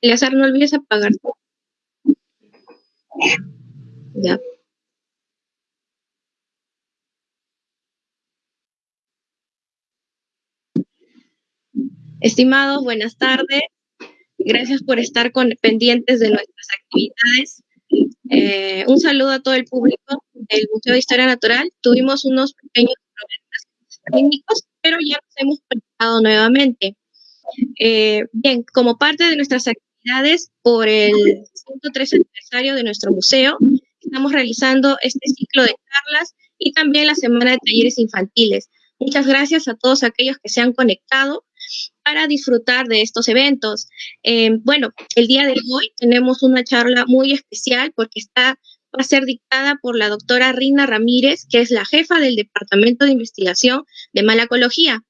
Eleazar, no olvides apagar. Ya. Estimados, buenas tardes. Gracias por estar pendientes de nuestras actividades. Eh, un saludo a todo el público del Museo de Historia Natural. Tuvimos unos pequeños problemas técnicos, pero ya nos hemos preparado nuevamente. Eh, bien, como parte de nuestras actividades por el 103 aniversario de nuestro museo, estamos realizando este ciclo de charlas y también la semana de talleres infantiles. Muchas gracias a todos aquellos que se han conectado para disfrutar de estos eventos. Eh, bueno, el día de hoy tenemos una charla muy especial porque está a ser dictada por la doctora Rina Ramírez, que es la jefa del Departamento de Investigación de Malacología.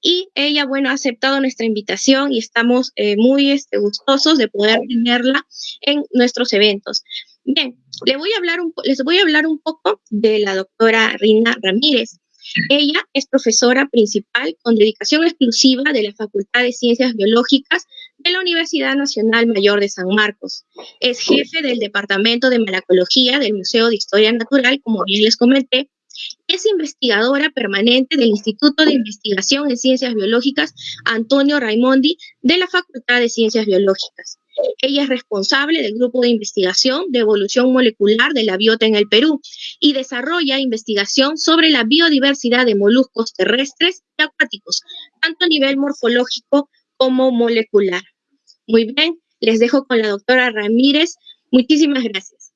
Y ella, bueno, ha aceptado nuestra invitación y estamos eh, muy este, gustosos de poder tenerla en nuestros eventos. Bien, les voy a hablar un, les voy a hablar un poco de la doctora Rina Ramírez. Ella es profesora principal con dedicación exclusiva de la Facultad de Ciencias Biológicas de la Universidad Nacional Mayor de San Marcos. Es jefe del Departamento de Malacología del Museo de Historia Natural, como bien les comenté. Es investigadora permanente del Instituto de Investigación en Ciencias Biológicas Antonio Raimondi de la Facultad de Ciencias Biológicas. Ella es responsable del grupo de investigación de evolución molecular de la biota en el Perú y desarrolla investigación sobre la biodiversidad de moluscos terrestres y acuáticos, tanto a nivel morfológico como molecular. Muy bien, les dejo con la doctora Ramírez. Muchísimas gracias.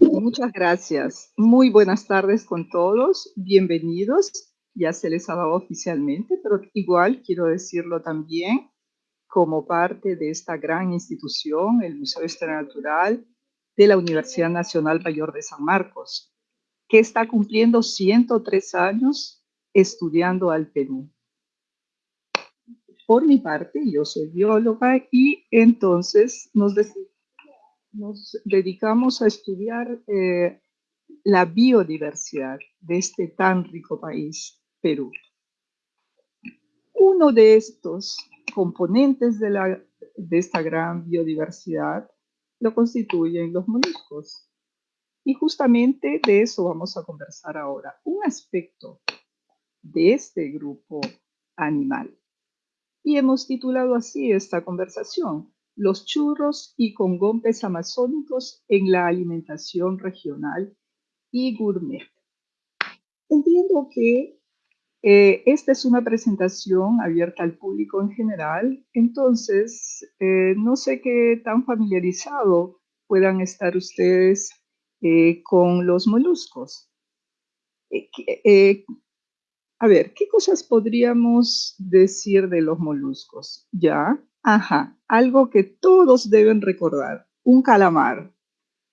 Muchas gracias. Muy buenas tardes con todos. Bienvenidos. Ya se les ha dado oficialmente, pero igual quiero decirlo también como parte de esta gran institución, el Museo de Historia Natural de la Universidad Nacional Mayor de San Marcos, que está cumpliendo 103 años estudiando al Perú. Por mi parte, yo soy bióloga y entonces nos, nos dedicamos a estudiar eh, la biodiversidad de este tan rico país, Perú. Uno de estos componentes de, la, de esta gran biodiversidad lo constituyen los moluscos. Y justamente de eso vamos a conversar ahora. Un aspecto de este grupo animal. Y hemos titulado así esta conversación, los churros y congompes amazónicos en la alimentación regional y gourmet. Entiendo que eh, esta es una presentación abierta al público en general, entonces eh, no sé qué tan familiarizado puedan estar ustedes eh, con los moluscos. A ver, ¿qué cosas podríamos decir de los moluscos? Ya, ajá, algo que todos deben recordar, un calamar.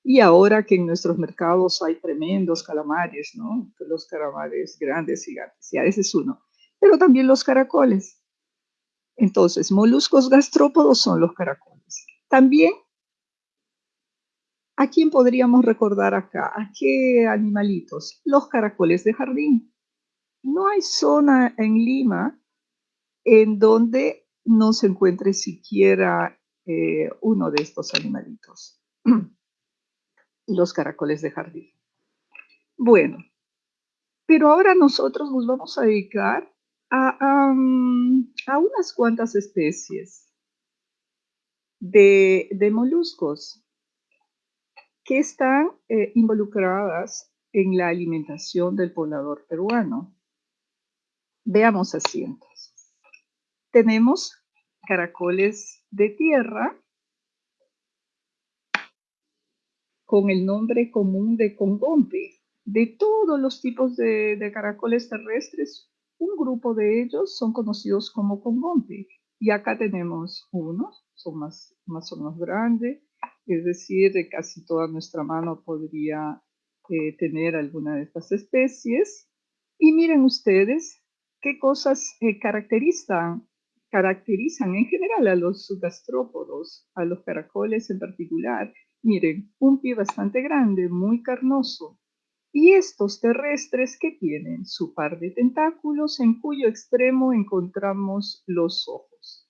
Y ahora que en nuestros mercados hay tremendos calamares, ¿no? Los calamares grandes, gigantes, ya ese es uno. Pero también los caracoles. Entonces, moluscos gastrópodos son los caracoles. También, ¿a quién podríamos recordar acá? ¿A qué animalitos? Los caracoles de jardín. No hay zona en Lima en donde no se encuentre siquiera eh, uno de estos animalitos. los caracoles de jardín. Bueno, pero ahora nosotros nos vamos a dedicar a, unas cuantas especies de, moluscos que están eh, involucradas en la alimentación del poblador peruano. Veamos así entonces. Tenemos caracoles de tierra, con el nombre común de congompe. De todos los tipos de, caracoles terrestres, un grupo de ellos son conocidos como congompe. Y acá tenemos unos, son más, más o menos grandes, es decir, de casi toda nuestra mano podría eh, tener alguna de estas especies. Y miren ustedes qué cosas eh, caracterizan, caracterizan en general a los gastrópodos, a los caracoles en particular, Miren, un pie bastante grande, muy carnoso. Y estos terrestres que tienen su par de tentáculos en cuyo extremo encontramos los ojos.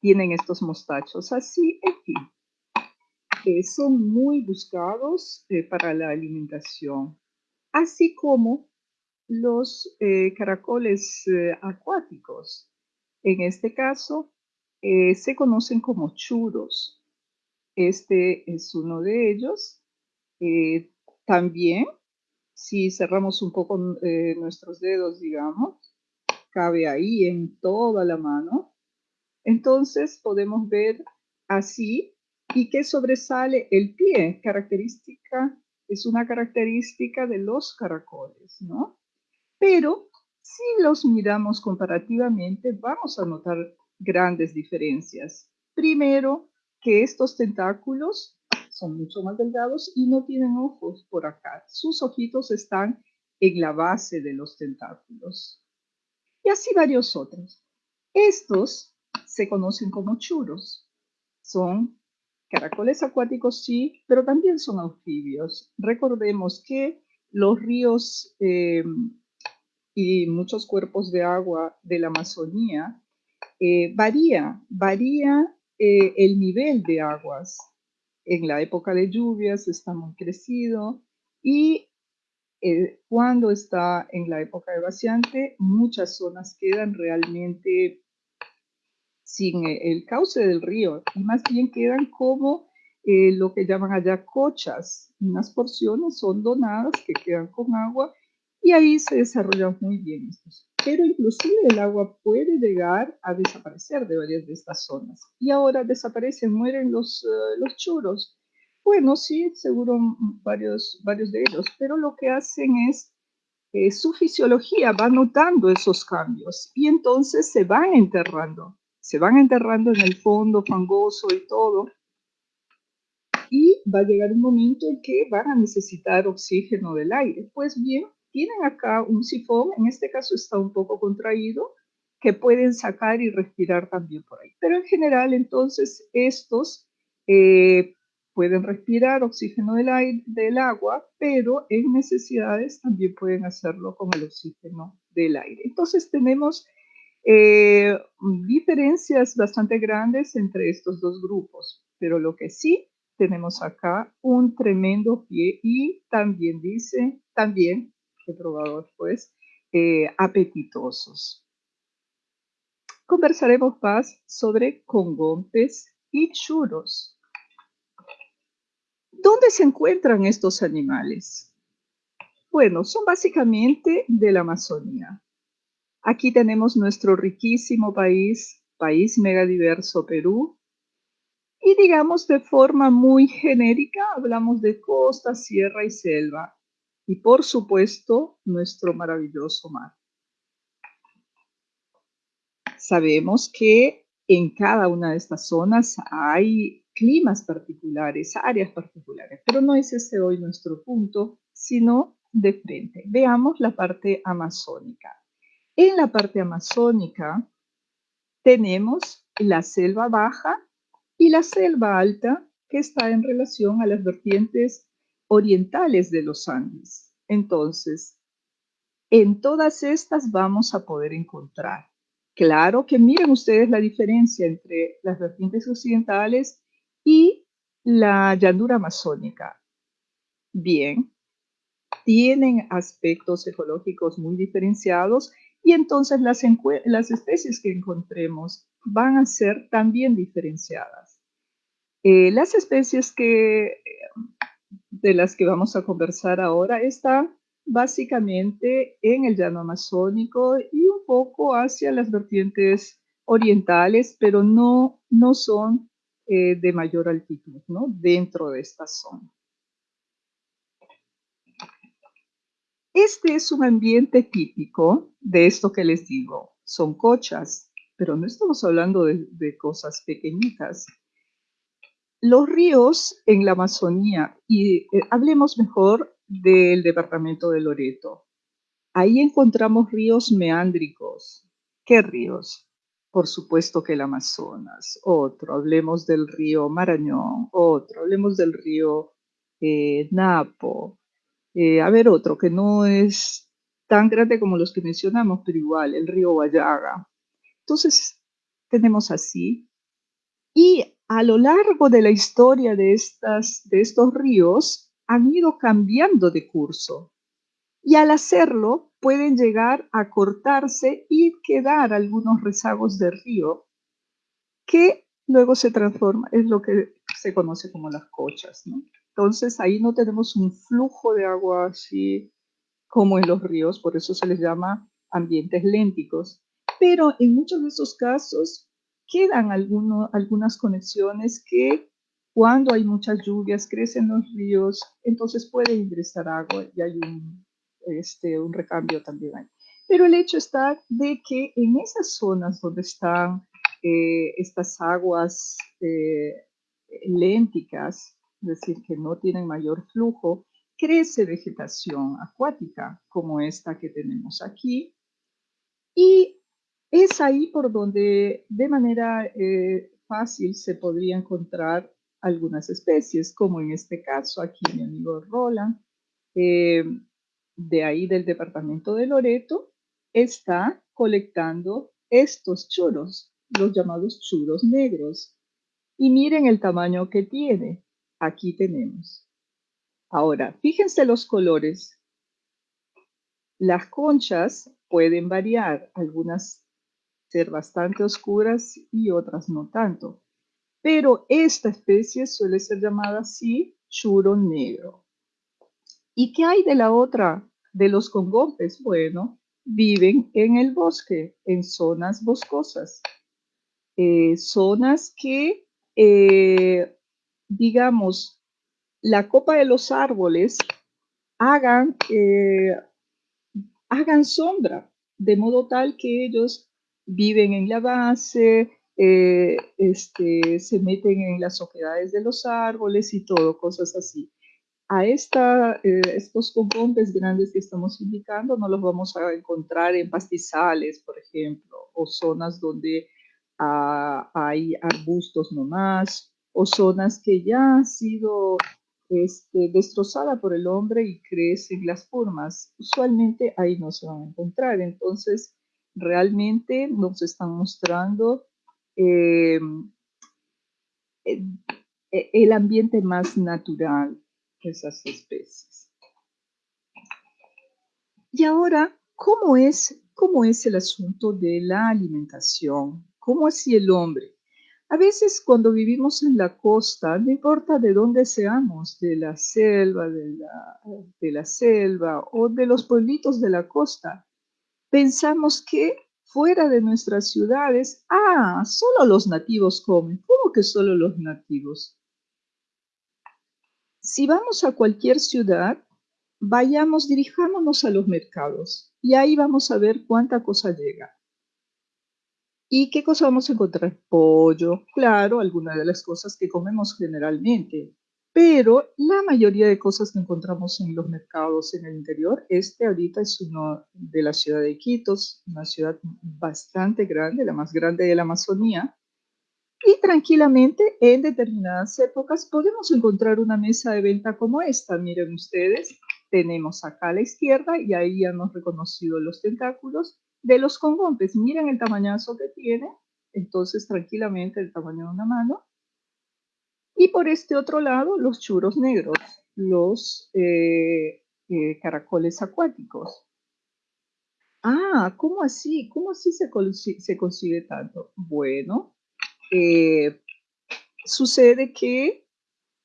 tienen estos mostachos así, en fin. son muy buscados eh, para la alimentación, así como los eh, caracoles eh, acuáticos. En este caso, se conocen como churos. Este es uno de ellos. también, si cerramos un poco nuestros dedos, digamos, cabe ahí en toda la mano. Entonces podemos ver así y que sobresale el pie, característica, es una característica de los caracoles, ¿no? Pero si los miramos comparativamente, vamos a notar grandes diferencias. Primero, que estos tentáculos son mucho más delgados y no tienen ojos por acá. Sus ojitos están en la base de los tentáculos y así varios otros. Estos se conocen como churos. Son caracoles acuáticos, sí, pero también son anfibios. Recordemos que los ríos eh, y muchos cuerpos de agua de la Amazonía eh, varía, varía eh, el nivel de aguas. En la época de lluvias está muy crecido y eh, cuando está en la época de vaciante, muchas zonas quedan realmente sin el cauce del río y más bien quedan como lo que llaman allá cochas. Unas porciones son donadas que quedan con agua y ahí se desarrollan muy bien estos. Pero inclusive el agua puede llegar a desaparecer de varias de estas zonas. Y ahora desaparecen, mueren los, los churos. Bueno, sí, seguro varios, varios de ellos, pero lo que hacen es, eh, su fisiología va notando esos cambios y entonces se van enterrando, se van enterrando en el fondo fangoso y todo. Y va a llegar un momento en que van a necesitar oxígeno del aire. Pues bien, tienen acá un sifón, en este caso está un poco contraído, que pueden sacar y respirar también por ahí. Pero en general, entonces, estos eh, pueden respirar oxígeno del, aire, del agua, pero en necesidades también pueden hacerlo con el oxígeno del aire. Entonces tenemos eh, diferencias bastante grandes entre estos dos grupos, pero lo que sí tenemos acá un tremendo pie y también dice, también, he probado pues, eh, apetitosos. Conversaremos más sobre congontes y churos. ¿Dónde se encuentran estos animales? Bueno, son básicamente de la Amazonía. Aquí tenemos nuestro riquísimo país, país megadiverso Perú. Y digamos de forma muy genérica, hablamos de costa, sierra y selva. Y por supuesto, nuestro maravilloso mar. Sabemos que en cada una de estas zonas hay climas particulares, áreas particulares, pero no es ese hoy nuestro punto, sino de frente. Veamos la parte amazónica. En la parte amazónica tenemos la selva baja y la selva alta que está en relación a las vertientes orientales de los Andes. Entonces, en todas estas vamos a poder encontrar. Claro que miren ustedes la diferencia entre las vertientes occidentales y la llanura amazónica. Bien, tienen aspectos ecológicos muy diferenciados y entonces las, especies que encontremos van a ser también diferenciadas. Eh, las especies que, de las que vamos a conversar ahora están básicamente en el llano amazónico y un poco hacia las vertientes orientales, pero no, no son eh, de mayor altitud, ¿no? Dentro de esta zona. Este es un ambiente típico de esto que les digo. Son cochas, pero no estamos hablando de, cosas pequeñitas. Los ríos en la Amazonía, y eh, hablemos mejor del departamento de Loreto. Ahí encontramos ríos meándricos. ¿Qué ríos? por supuesto que el Amazonas, otro, hablemos del río Marañón, otro, hablemos del río eh, Napo, eh, a ver otro que no es tan grande como los que mencionamos, pero igual, el río Guayaga. Entonces, tenemos así Y a lo largo de la historia de, estas, de estos ríos han ido cambiando de curso. Y al hacerlo pueden llegar a cortarse y quedar algunos rezagos del río que luego se transforma, es lo que se conoce como las cochas. Entonces ahí no tenemos un flujo de agua así como en los ríos, por eso se les llama ambientes lénticos. Pero en muchos de esos casos quedan algunas conexiones que cuando hay muchas lluvias crecen los ríos, entonces puede ingresar agua y hay un, este, un recambio también ahí. Pero el hecho está de que en esas zonas donde están eh, estas aguas eh, lénticas, es decir, que no tienen mayor flujo, crece vegetación acuática como esta que tenemos aquí. Y es ahí por donde de manera eh, fácil se podría encontrar algunas especies, como en este caso aquí mi amigo Roland, de ahí del departamento de Loreto, está colectando estos churros los llamados churos negros. Y miren el tamaño que tiene. Aquí tenemos. Ahora, fíjense los colores. Las conchas pueden variar, algunas ser bastante oscuras y otras no tanto. Pero esta especie suele ser llamada así churo negro. ¿Y qué hay de la otra? De los congopes, bueno, viven en el bosque, en zonas boscosas. Eh, zonas que, eh, digamos, la copa de los árboles hagan, eh, hagan sombra, de modo tal que ellos viven en la base, este, se meten en las oquedades de los árboles y todo, cosas así. A esta, estos componentes grandes que estamos indicando no los vamos a encontrar en pastizales, por ejemplo, o zonas donde hay arbustos nomás, o zonas que ya han sido este, destrozada por el hombre y crecen las formas. Usualmente ahí no se van a encontrar. Entonces, realmente nos están mostrando em, el ambiente más natural de esas especies. Y ahora, ¿cómo es, cómo es el asunto de la alimentación? ¿Cómo así el hombre? A veces cuando vivimos en la costa, no importa de dónde seamos, de la selva, de la, de la selva o de los pueblitos de la costa, pensamos que fuera de nuestras ciudades, ah, solo los nativos comen. ¿Cómo que solo los nativos? Si vamos a cualquier ciudad, vayamos, dirijámonos a los mercados y ahí vamos a ver cuánta cosa llega. ¿Y qué cosa vamos a encontrar? Pollo, claro, algunas de las cosas que comemos generalmente, pero la mayoría de cosas que encontramos en los mercados en el interior, este ahorita es uno de la ciudad de Iquitos, una ciudad bastante grande, la más grande de la Amazonía, y tranquilamente en determinadas épocas podemos encontrar una mesa de venta como esta. Miren ustedes, tenemos acá a la izquierda y ahí ya hemos reconocido los tentáculos de los congompes. Miren el tamañazo que tiene, entonces tranquilamente el tamaño de una mano. Y por este otro lado, los churos negros, los eh, eh, caracoles acuáticos. Ah, ¿cómo así? ¿Cómo así se, consigue tanto? Bueno, eh, sucede que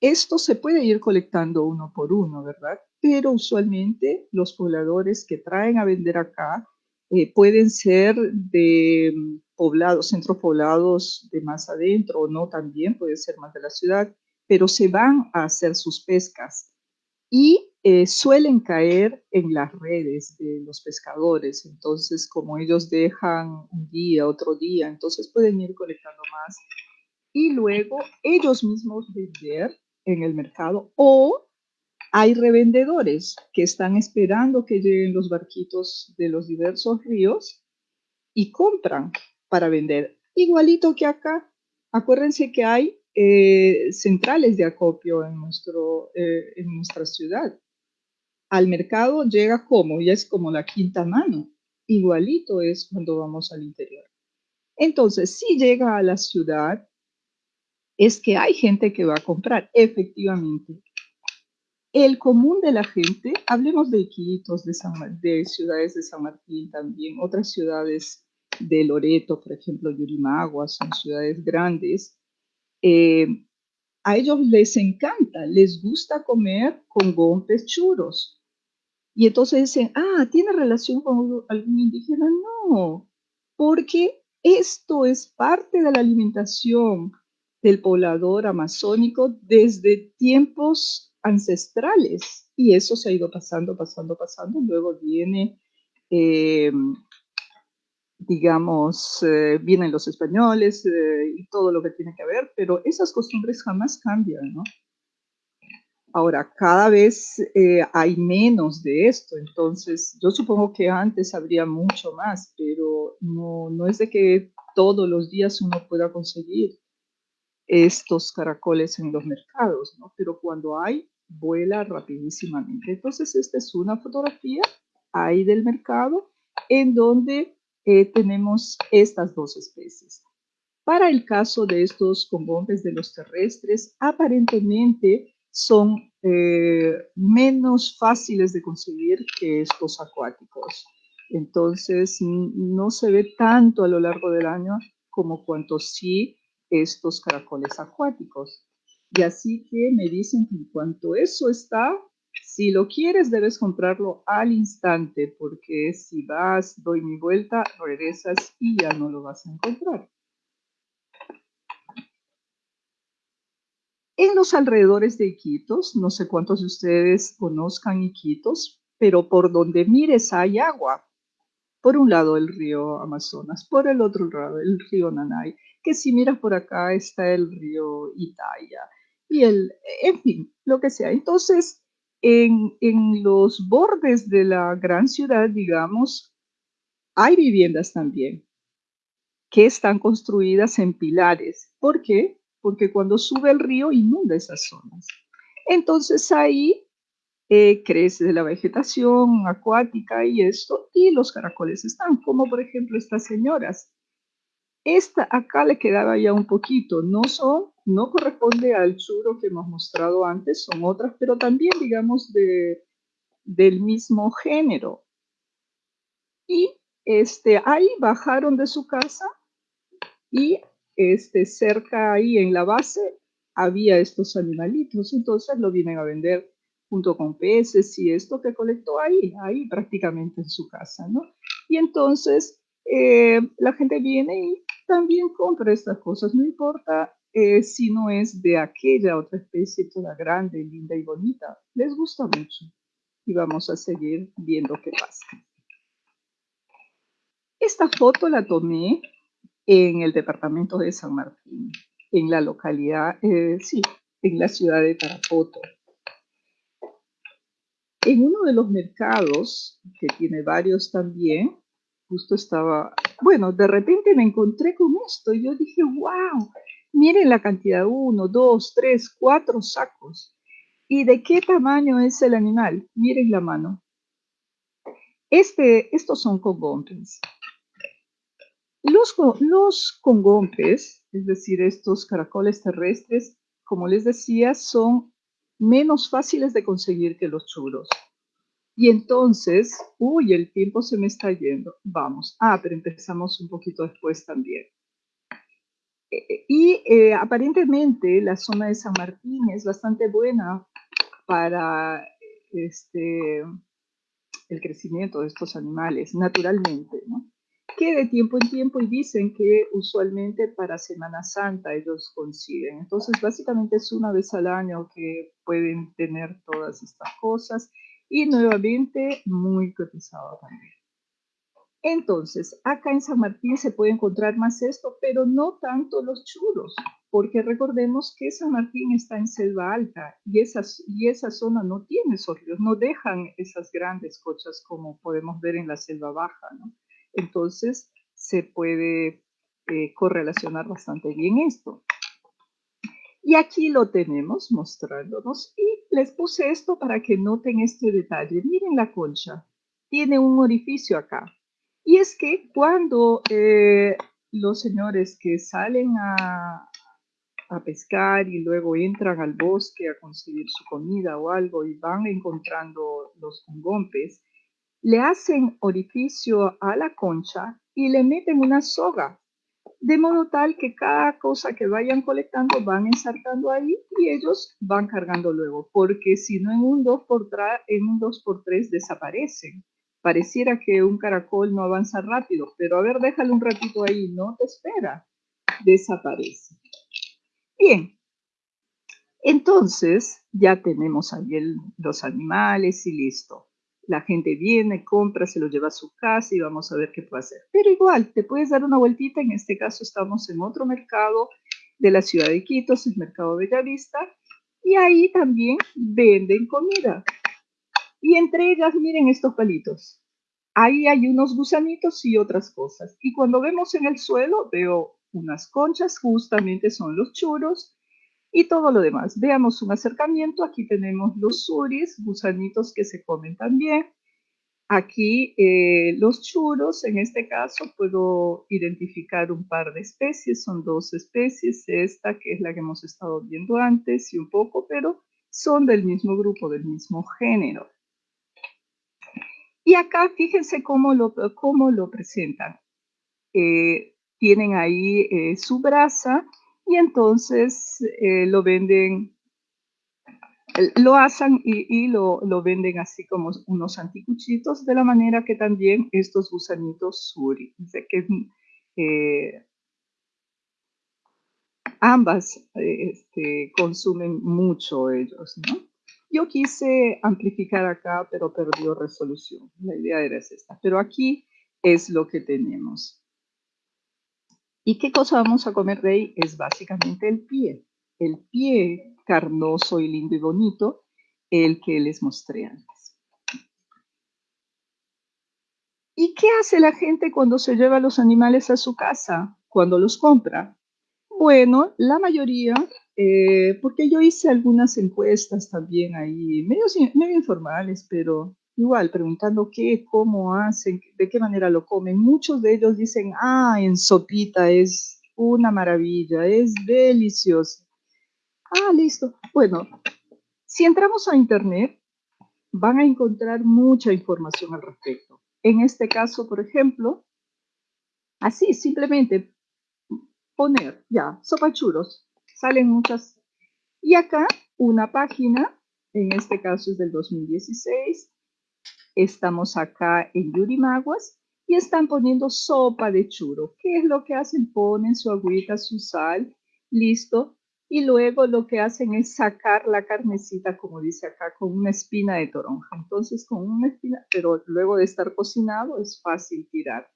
esto se puede ir colectando uno por uno, ¿verdad? Pero usualmente los pobladores que traen a vender acá eh, pueden ser de mm, poblados, centros poblados de más adentro o no también, puede ser más de la ciudad, pero se van a hacer sus pescas y eh, suelen caer en las redes de los pescadores. Entonces, como ellos dejan un día, otro día, entonces pueden ir colectando más y luego ellos mismos vender en el mercado o hay revendedores que están esperando que lleguen los barquitos de los diversos ríos y compran para vender. Igualito que acá. Acuérdense que hay eh, centrales de acopio en, nuestro, eh, en nuestra ciudad. Al mercado llega como, ya es como la quinta mano. Igualito es cuando vamos al interior. Entonces, si llega a la ciudad, es que hay gente que va a comprar, efectivamente. El común de la gente, hablemos de Iquitos, de, de ciudades de San Martín también, otras ciudades de Loreto, por ejemplo, Yurimagua, son ciudades grandes. Eh, a ellos les encanta, les gusta comer con gompes churos. Y entonces dicen, ah, ¿tiene relación con algún indígena? No, porque esto es parte de la alimentación del poblador amazónico desde tiempos ancestrales. Y eso se ha ido pasando, pasando, pasando. Luego viene, eh, digamos, eh, vienen los españoles eh, y todo lo que tiene que ver, pero esas costumbres jamás cambian, ¿no? Ahora, cada vez hay menos de esto, entonces yo supongo que antes habría mucho más, pero no, no es de que todos los días uno pueda conseguir estos caracoles en los mercados, ¿no? Pero cuando hay, vuela rapidísimamente. Entonces, esta es una fotografía ahí del mercado en donde eh, tenemos estas dos especies. Para el caso de estos congombes de los terrestres, aparentemente son eh, menos fáciles de conseguir que estos acuáticos. Entonces, no se ve tanto a lo largo del año como cuanto sí estos caracoles acuáticos. Y así que me dicen que en cuanto eso está, si lo quieres debes comprarlo al instante, porque si vas, doy mi vuelta, regresas y ya no lo vas a encontrar. En los alrededores de Iquitos, no sé cuántos de ustedes conozcan Iquitos, pero por donde mires hay agua. Por un lado el río Amazonas, por el otro lado el río Nanay que si miras por acá está el río Italia y el, en fin, lo que sea. Entonces, en, en los bordes de la gran ciudad, digamos, hay viviendas también que están construidas en pilares. ¿Por qué? Porque cuando sube el río inunda esas zonas. Entonces ahí eh, crece la vegetación acuática y esto, y los caracoles están, como por ejemplo estas señoras esta acá le quedaba ya un poquito, no son, no corresponde al churo que hemos mostrado antes, son otras, pero también digamos de, del mismo género. Y este, ahí bajaron de su casa y este, cerca ahí en la base había estos animalitos, entonces lo vienen a vender junto con peces y esto que colectó ahí, ahí prácticamente en su casa, ¿no? Y entonces eh, la gente viene y también compra estas cosas, no importa eh, si no es de aquella otra especie toda grande, linda y bonita, les gusta mucho y vamos a seguir viendo qué pasa. Esta foto la tomé en el departamento de San Martín, en la localidad, eh, sí, en la ciudad de Tarapoto. En uno de los mercados, que tiene varios también, justo estaba, bueno, de repente me encontré con esto y yo dije, wow, miren la cantidad, uno, dos, tres, cuatro sacos. ¿Y de qué tamaño es el animal? Miren la mano. Este, estos son congompes. Los, los congompes, es decir, estos caracoles terrestres, como les decía, son menos fáciles de conseguir que los churos. Y entonces, uy, el tiempo se me está yendo. Vamos. Ah, pero empezamos un poquito después también. Eh, eh, y eh, aparentemente la zona de San Martín es bastante buena para este, el crecimiento de estos animales, naturalmente, ¿no? Que de tiempo en tiempo, y dicen que usualmente para Semana Santa ellos consiguen. Entonces, básicamente es una vez al año que pueden tener todas estas cosas y nuevamente muy cotizado también. Entonces, acá en San Martín se puede encontrar más esto, pero no tanto los churros, porque recordemos que San Martín está en selva alta y, esas, y esa zona no tiene esos ríos, no dejan esas grandes cochas como podemos ver en la selva baja, ¿no? Entonces, se puede eh, correlacionar bastante bien esto. Y aquí lo tenemos mostrándonos y les puse esto para que noten este detalle. Miren la concha, tiene un orificio acá. Y es que cuando eh, los señores que salen a, a pescar y luego entran al bosque a conseguir su comida o algo y van encontrando los congompes, le hacen orificio a la concha y le meten una soga, de modo tal que cada cosa que vayan colectando van ensartando ahí y ellos van cargando luego, porque si no en un 2x3, en un 2x3 desaparecen. Pareciera que un caracol no avanza rápido, pero a ver, déjalo un ratito ahí, no te espera, desaparece. Bien, entonces ya tenemos ahí los animales y listo. La gente viene, compra, se lo lleva a su casa y vamos a ver qué puede hacer. Pero igual, te puedes dar una vueltita. En este caso estamos en otro mercado de la ciudad de Quito, es el mercado Bellavista, y ahí también venden comida. Y entre ellas, miren estos palitos. Ahí hay unos gusanitos y otras cosas. Y cuando vemos en el suelo, veo unas conchas, justamente son los churros, y todo lo demás. Veamos un acercamiento. Aquí tenemos los suris, gusanitos que se comen también. Aquí eh, los churros, en este caso puedo identificar un par de especies, son dos especies, esta que es la que hemos estado viendo antes y un poco, pero son del mismo grupo, del mismo género. Y acá fíjense cómo lo, cómo lo presentan. Eh, tienen ahí eh, su brasa y entonces eh, lo venden, lo asan y, lo, venden así como unos anticuchitos, de la manera que también estos gusanitos suri, que eh, ambas este, consumen mucho ellos, ¿no? Yo quise amplificar acá, pero perdió resolución. La idea era esta. Pero aquí es lo que tenemos. ¿Y qué cosa vamos a comer de ahí? Es básicamente el pie. El pie carnoso y lindo y bonito, el que les mostré antes. ¿Y qué hace la gente cuando se lleva los animales a su casa? Cuando los compra. Bueno, la mayoría, eh, porque yo hice algunas encuestas también ahí, medio, medio informales, pero igual preguntando qué, cómo hacen, de qué manera lo comen. Muchos de ellos dicen, ah, en sopita es una maravilla, es delicioso. Ah, listo. Bueno, si entramos a internet, van a encontrar mucha información al respecto. En este caso, por ejemplo, así, simplemente poner, ya, sopa churros, salen muchas. Y acá una página, en este caso es del 2016, Estamos acá en Yurimaguas y están poniendo sopa de churo. ¿Qué es lo que hacen? Ponen su agüita, su sal, listo. Y luego lo que hacen es sacar la carnecita, como dice acá, con una espina de toronja. Entonces, con una espina, pero luego de estar cocinado es fácil tirar.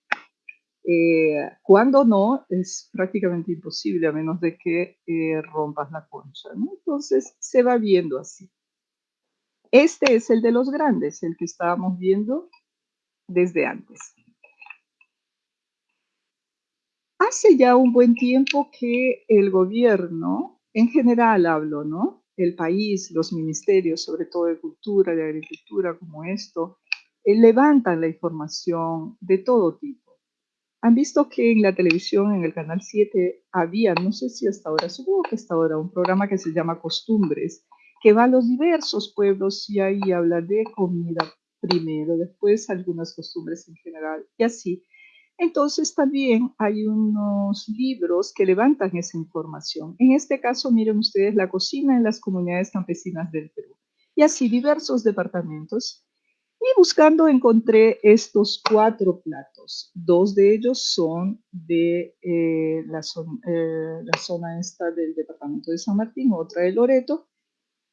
Eh, cuando no, es prácticamente imposible a menos de que eh, rompas la concha. Entonces, se va viendo así. Este es el de los grandes, el que estábamos viendo desde antes. Hace ya un buen tiempo que el gobierno, en general hablo, ¿no? El país, los ministerios, sobre todo de cultura, de agricultura, como esto, eh, levantan la información de todo tipo. Han visto que en la televisión, en el Canal 7, había, no sé si hasta ahora, supongo que hasta ahora, un programa que se llama Costumbres, que va a los diversos pueblos y ahí habla de comida primero, después algunas costumbres en general y así. Entonces también hay unos libros que levantan esa información. En este caso, miren ustedes la cocina en las comunidades campesinas del Perú. Y así diversos departamentos. Y buscando encontré estos cuatro platos. Dos de ellos son de eh, la, eh, la zona esta del departamento de San Martín, otra de Loreto,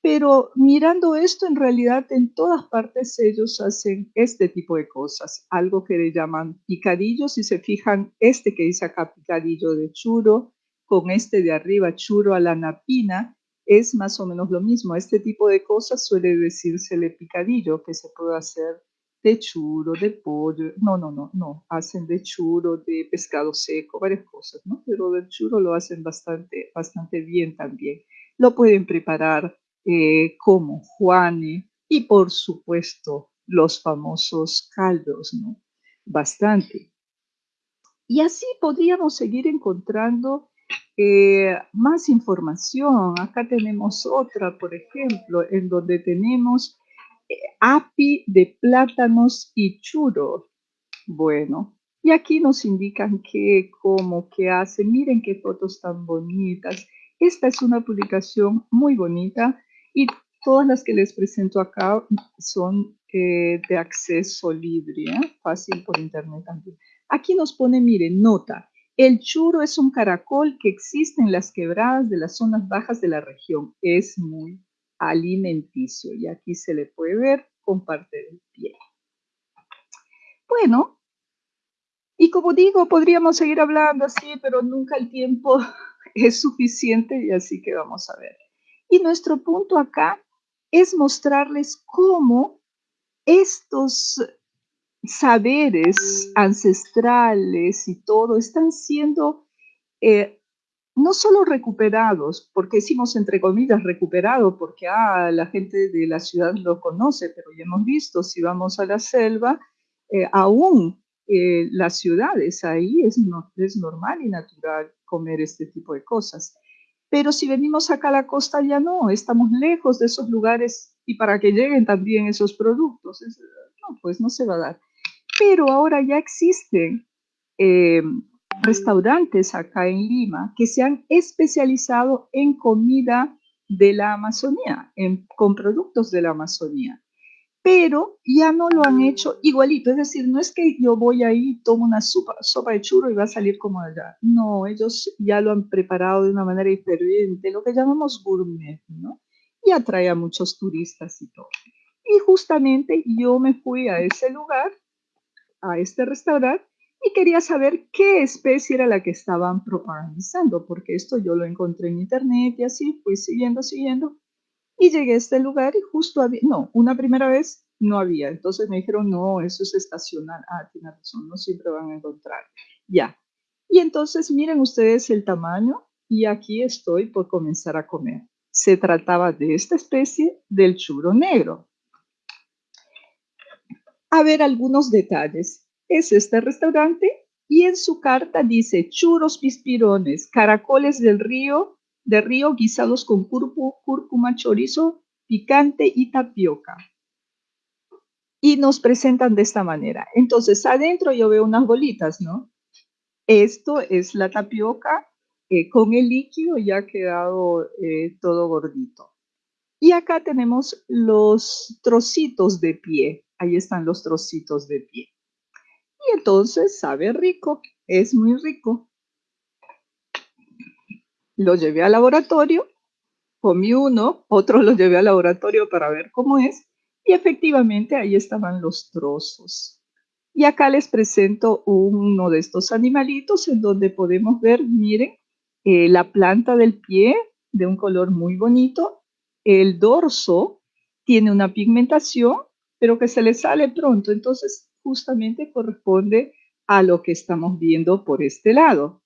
pero mirando esto, en realidad en todas partes ellos hacen este tipo de cosas, algo que le llaman picadillos. Si se fijan, este que dice acá picadillo de churo, con este de arriba churo a la napina, es más o menos lo mismo. Este tipo de cosas suele decírsele picadillo, que se puede hacer de churo, de pollo. No, no, no, no. Hacen de churo, de pescado seco, varias cosas, ¿no? Pero del churo lo hacen bastante, bastante bien también. Lo pueden preparar eh, como Juane y por supuesto los famosos caldos, ¿no? Bastante. Y así podríamos seguir encontrando eh, más información. Acá tenemos otra, por ejemplo, en donde tenemos eh, api de plátanos y churro. Bueno, y aquí nos indican qué, cómo, qué hace. Miren qué fotos tan bonitas. Esta es una publicación muy bonita y todas las que les presento acá son eh, de acceso libre, fácil por internet también. Aquí nos pone, miren, nota. El churo es un caracol que existe en las quebradas de las zonas bajas de la región. Es muy alimenticio y aquí se le puede ver con parte del pie. Bueno, y como digo, podríamos seguir hablando así, pero nunca el tiempo es suficiente y así que vamos a ver. Y nuestro punto acá es mostrarles cómo estos saberes ancestrales y todo están siendo eh, no solo recuperados, porque decimos entre comillas recuperado, porque ah, la gente de la ciudad lo conoce, pero ya hemos visto, si vamos a la selva, eh, aún eh, las ciudades, ahí es, es normal y natural comer este tipo de cosas. Pero si venimos acá a la costa ya no, estamos lejos de esos lugares y para que lleguen también esos productos, no, pues no se va a dar pero ahora ya existen eh, restaurantes acá en Lima que se han especializado en comida de la Amazonía, con productos de la Amazonía. Pero ya no lo han hecho igualito, es decir, no es que yo voy ahí, tomo una sopa, sopa de churro y va a salir como allá. No, ellos ya lo han preparado de una manera diferente, lo que llamamos gourmet, ¿no? Y atrae a muchos turistas y todo. Y justamente yo me fui a ese lugar a este restaurante y quería saber qué especie era la que estaban propagandizando, porque esto yo lo encontré en internet y así fui siguiendo, siguiendo. Y llegué a este lugar y justo había, no, una primera vez no había. Entonces me dijeron, no, eso es estacional. Ah, tiene razón, no siempre van a encontrar. Ya. Y entonces miren ustedes el tamaño y aquí estoy por comenzar a comer. Se trataba de esta especie del churro negro a ver algunos detalles. Es este restaurante y en su carta dice churros pispirones, caracoles del río, de río guisados con cúrcuma, chorizo, picante y tapioca. Y nos presentan de esta manera. Entonces, adentro yo veo unas bolitas, ¿no? Esto es la tapioca eh, con el líquido ya ha quedado eh, todo gordito. Y acá tenemos los trocitos de pie ahí están los trocitos de pie. Y entonces sabe rico, es muy rico. Lo llevé al laboratorio, comí uno, otro lo llevé al laboratorio para ver cómo es, y efectivamente ahí estaban los trozos. Y acá les presento uno de estos animalitos en donde podemos ver, miren, eh, la planta del pie de un color muy bonito, el dorso tiene una pigmentación pero que se le sale pronto. Entonces, justamente corresponde a lo que estamos viendo por este lado.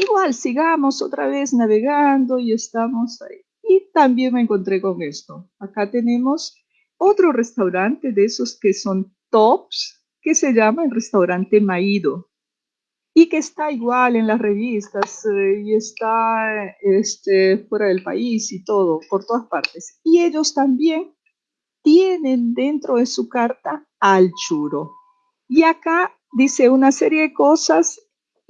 Igual, sigamos otra vez navegando y estamos ahí. Y también me encontré con esto. Acá tenemos otro restaurante de esos que son tops, que se llama el restaurante Maído y que está igual en las revistas eh, y está este, fuera del país y todo, por todas partes. Y ellos también tienen dentro de su carta al churo. Y acá dice una serie de cosas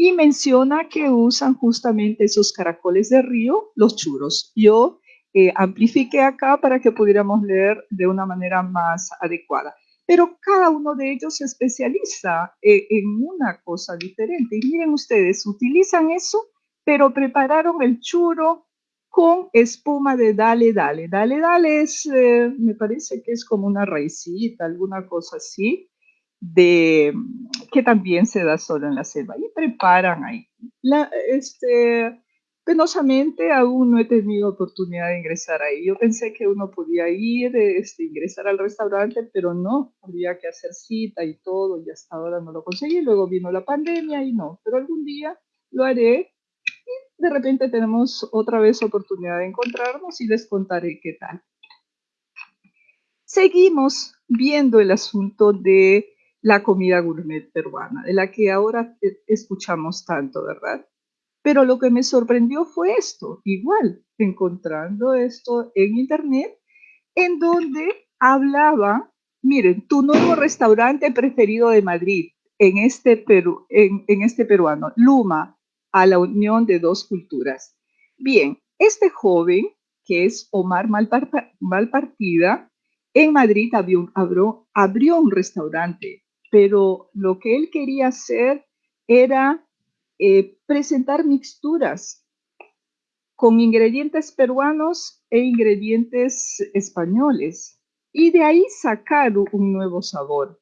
y menciona que usan justamente esos caracoles de río, los churos. Yo eh, amplifiqué acá para que pudiéramos leer de una manera más adecuada. Pero cada uno de ellos se especializa eh, en una cosa diferente. Y miren ustedes, utilizan eso, pero prepararon el churo con espuma de dale, dale. Dale, dale eh, me parece que es como una raicita, alguna cosa así, de, que también se da solo en la selva. Y preparan ahí. Este, penosamente aún no he tenido oportunidad de ingresar ahí. Yo pensé que uno podía ir, este, ingresar al restaurante, pero no, había que hacer cita y todo, y hasta ahora no lo conseguí. Luego vino la pandemia y no, pero algún día lo haré de repente tenemos otra vez oportunidad de encontrarnos y les contaré qué tal. Seguimos viendo el asunto de la comida gourmet peruana, de la que ahora escuchamos tanto, ¿verdad? Pero lo que me sorprendió fue esto, igual, encontrando esto en internet, en donde hablaba, miren, tu nuevo restaurante preferido de Madrid, en este, Perú, en, este peruano, Luma, a la unión de dos culturas. Bien, este joven, que es Omar Malpartida, en Madrid abrió un restaurante, pero lo que él quería hacer era eh, presentar mixturas con ingredientes peruanos e ingredientes españoles y de ahí sacar un nuevo sabor.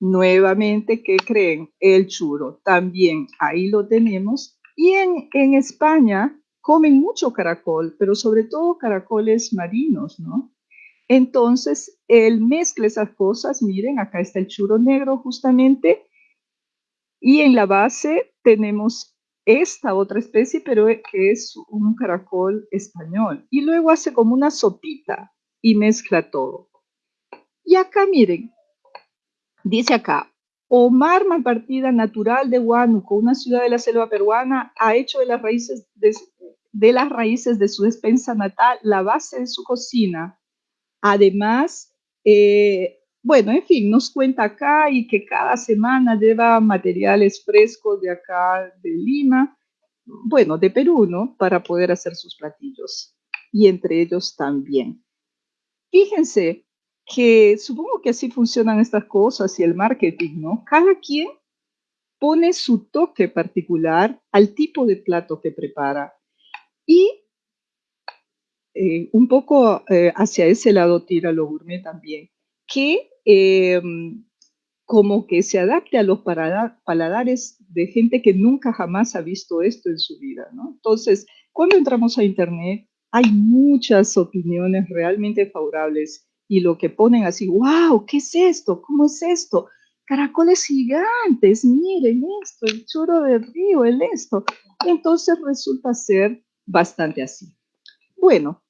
Nuevamente, ¿qué creen? El churo. También ahí lo tenemos. Y en España comen mucho caracol, pero sobre todo caracoles marinos, ¿no? Entonces, él mezcla esas cosas. Miren, acá está el churo negro justamente y en la base tenemos esta otra especie, pero que es un caracol español. Y luego hace como una sopita y mezcla todo. Y acá miren, dice acá, Omar Malpartida, natural de Huánuco, una ciudad de la selva peruana, ha hecho de las raíces de, de las raíces de su despensa natal la base de su cocina. Además, eh, bueno, en fin, nos cuenta acá y que cada semana lleva materiales frescos de acá, de Lima, bueno, de Perú, ¿no? Para poder hacer sus platillos. Y entre ellos también. Fíjense que supongo que así funcionan estas cosas y el marketing, ¿no? Cada quien pone su toque particular al tipo de plato que prepara. Y eh, un poco eh, hacia ese lado tira lo gourmet también que em, como que se adapte a los paladares de gente que nunca jamás ha visto esto en su vida, ¿no? Entonces, cuando entramos a Internet, hay muchas opiniones realmente favorables y lo que ponen así, wow, ¿qué es esto? ¿Cómo es esto? Caracoles gigantes, miren esto, el churro del río, el esto. Entonces resulta ser bastante así. Bueno,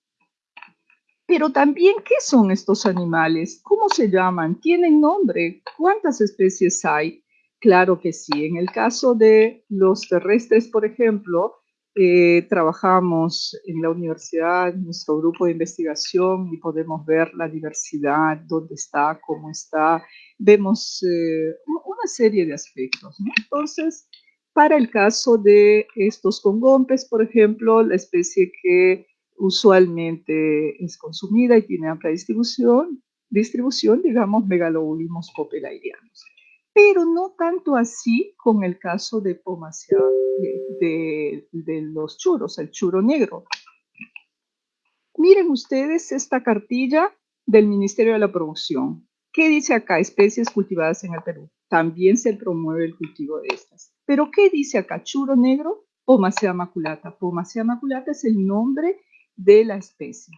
pero también, ¿qué son estos animales? ¿Cómo se llaman? ¿Tienen nombre? ¿Cuántas especies hay? Claro que sí. En el caso de los terrestres, por ejemplo, eh, trabajamos en la universidad, nuestro grupo de investigación y podemos ver la diversidad, dónde está, cómo está. Vemos eh, una serie de aspectos. Entonces, para el caso de estos congompes, por ejemplo, la especie que usualmente es consumida y tiene amplia distribución, distribución digamos, megalobulimos popelairianos. Pero no tanto así con el caso de Pomacea, de, de los churros, el churo negro. Miren ustedes esta cartilla del Ministerio de la Producción. ¿Qué dice acá? Especies cultivadas en el Perú. También se promueve el cultivo de estas. Pero ¿qué dice acá? Churo negro, Pomacea maculata. Pomacea maculata es el nombre de la especie.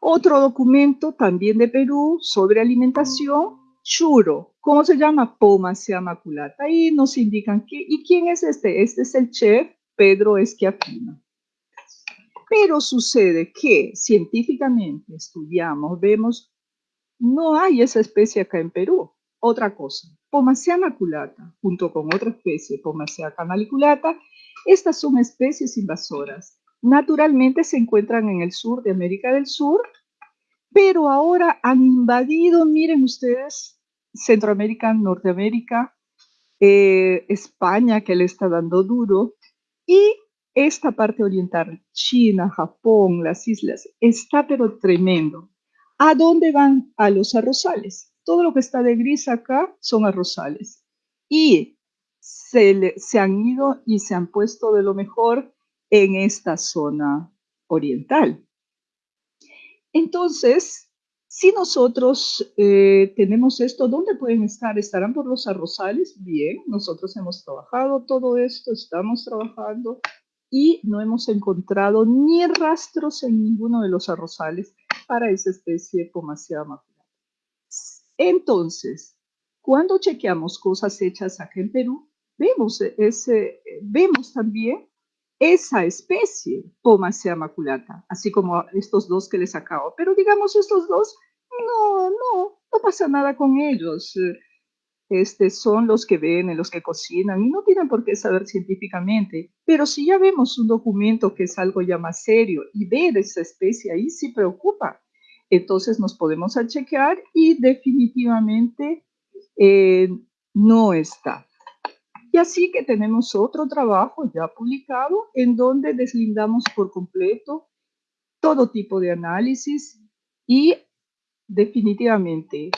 Otro documento también de Perú sobre alimentación, churo. ¿Cómo se llama? Pomacea maculata. Ahí nos indican que, ¿y quién es este? Este es el chef Pedro Esquiafino. Pero sucede que científicamente estudiamos, vemos, no hay esa especie acá en Perú. Otra cosa, Pomacea maculata, junto con otra especie, Pomacea canaliculata, estas son especies invasoras naturalmente se encuentran en el sur de América del Sur, pero ahora han invadido, miren ustedes, Centroamérica, Norteamérica, eh, España, que le está dando duro, y esta parte oriental, China, Japón, las islas, está pero tremendo. ¿A dónde van? A los arrozales. Todo lo que está de gris acá son arrozales. Y se, se han ido y se han puesto de lo mejor en esta zona oriental. Entonces, si nosotros eh, tenemos esto, ¿dónde pueden estar? ¿Estarán por los arrozales? Bien, nosotros hemos trabajado todo esto, estamos trabajando y no hemos encontrado ni rastros en ninguno de los arrozales para esa especie Pomacea maculata. Entonces, cuando chequeamos cosas hechas acá en Perú, vemos, ese, vemos también esa especie, Pomacea maculata, así como estos dos que les acabo. Pero digamos, estos dos, no, no, no pasa nada con ellos. este, son los que ven, los que cocinan, y no tienen por qué saber científicamente. Pero si ya vemos un documento que es algo ya más serio y ver esa especie ahí sí preocupa, entonces nos podemos chequear y definitivamente eh, no está. Y así que tenemos otro trabajo ya publicado en donde deslindamos por completo todo tipo de análisis y definitivamente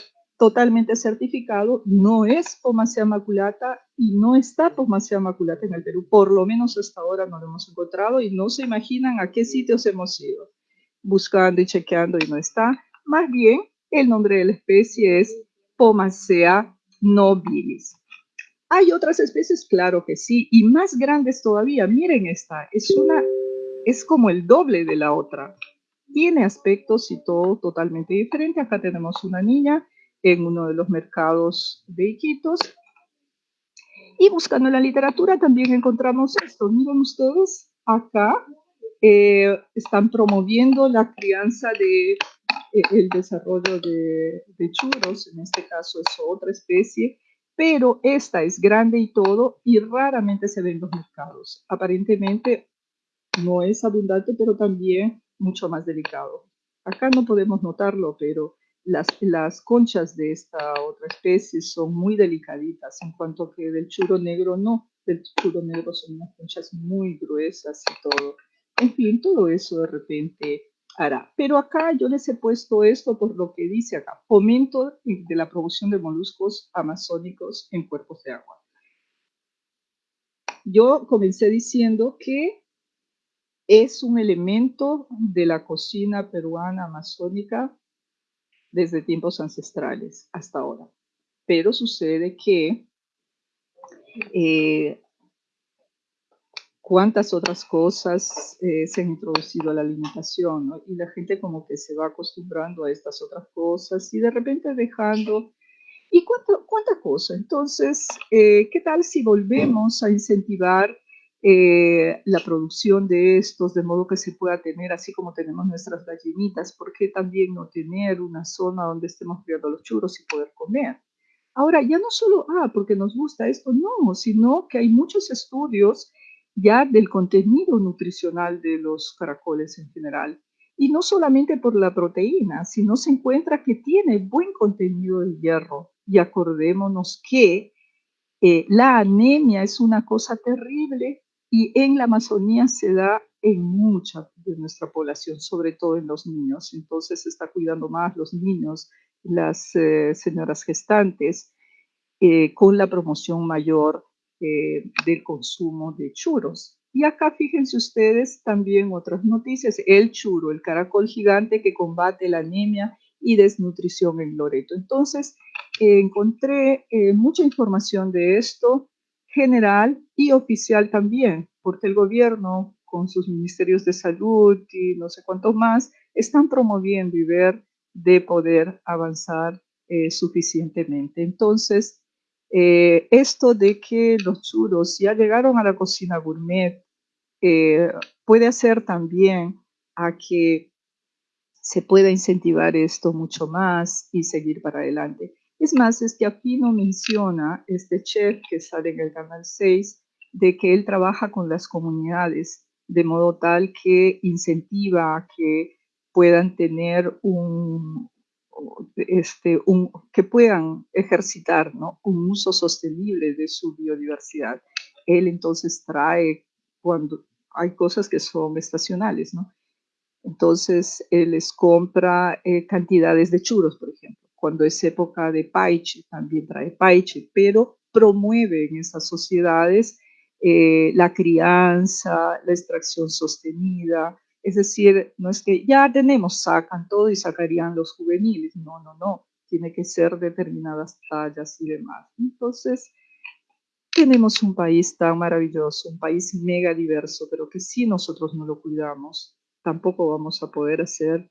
totalmente certificado, no es Pomacea maculata y no está Pomacea maculata en el Perú. Por lo menos hasta ahora no lo hemos encontrado y no se imaginan a qué sitios hemos ido buscando y chequeando y no está. Más bien, el nombre de la especie es Pomacea nobilis. Hay otras especies, claro que sí, y más grandes todavía. Miren esta, es una, es como el doble de la otra. Tiene aspectos y todo totalmente diferente. Acá tenemos una niña en uno de los mercados de Iquitos. Y buscando en la literatura también encontramos esto. Miren ustedes, acá eh, están promoviendo la crianza de eh, el desarrollo de, de, churros, en este caso es otra especie, pero esta es grande y todo y raramente se ve en los mercados. Aparentemente no es abundante, pero también mucho más delicado. Acá no podemos notarlo, pero las, las conchas de esta otra especie son muy delicaditas, en cuanto que del churo negro no, del churo negro son unas conchas muy gruesas y todo. En fin, todo eso de repente hará. Pero acá yo les he puesto esto por lo que dice acá, fomento de la producción de moluscos amazónicos en cuerpos de agua. Yo comencé diciendo que es un elemento de la cocina peruana amazónica desde tiempos ancestrales hasta ahora. Pero sucede que eh, cuántas otras cosas eh, se han introducido a la alimentación, ¿no? Y la gente como que se va acostumbrando a estas otras cosas y de repente dejando... ¿Y cuánta, cuánta cosa? Entonces, eh, ¿qué tal si volvemos a incentivar eh, la producción de estos, de modo que se pueda tener, así como tenemos nuestras gallinitas, ¿por qué también no tener una zona donde estemos criando los churros y poder comer? Ahora, ya no solo, ah, porque nos gusta esto, no, sino que hay muchos estudios ya del contenido nutricional de los caracoles en general. Y no solamente por la proteína, sino se encuentra que tiene buen contenido de hierro. Y acordémonos que eh, la anemia es una cosa terrible y en la Amazonía se da en mucha de nuestra población, sobre todo en los niños. Entonces se está cuidando más los niños, las eh, señoras gestantes, eh, con la promoción mayor eh, del consumo de churros. Y acá fíjense ustedes también otras noticias. El churo, el caracol gigante que combate la anemia y desnutrición en Loreto. Entonces, encontré mucha información de esto general y oficial también, porque el gobierno con sus ministerios de salud y no sé cuántos más, están promoviendo y ver de poder avanzar eh, suficientemente. Entonces, eh, esto de que los churros ya llegaron a la cocina gourmet eh, puede hacer también a que se pueda incentivar esto mucho más y seguir para adelante. Es más, es que aquí no menciona este chef que sale en el canal 6 de que él trabaja con las comunidades de modo tal que incentiva a que puedan tener un, este, que puedan ejercitar un uso sostenible de su biodiversidad. Él entonces trae cuando hay cosas que son estacionales. Entonces, él les compra eh, cantidades de churros, por ejemplo cuando es época de paiche, también trae paiche, pero promueve en esas sociedades eh, la crianza, la extracción sostenida, es decir, no es que ya tenemos, sacan todo y sacarían los juveniles, no, no, no, tiene que ser determinadas tallas y demás. Entonces, tenemos un país tan maravilloso, un país mega diverso, pero que si nosotros no lo cuidamos, tampoco vamos a poder hacer